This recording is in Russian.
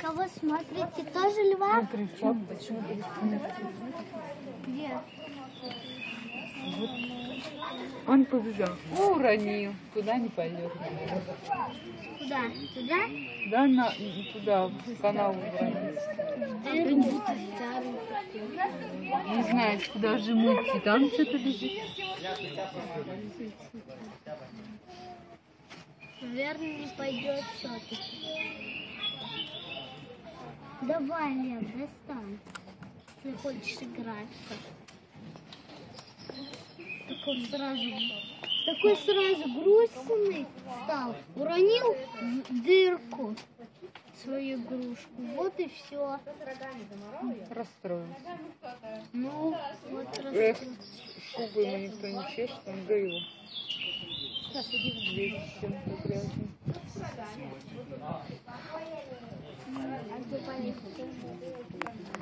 Кого смотрите? Тоже льва? Смотри, в шапочку. Где? Он побежал. Ну, уронил. Туда не пойдет. Куда? Туда? Да, на, туда, в канал уронил. Не знаю, куда же идти. Там что-то лежит. Наверное, не пойдет все-таки. Давай, Лев, достань. Если хочешь играться. Такой сразу, такой сразу грустный стал. Уронил в дырку свою игрушку. Вот и все. Расстроился. Ну, вот раз. шубы ему никто не чешет, он его. Сейчас иди в дверь чем-то 이, 구 경.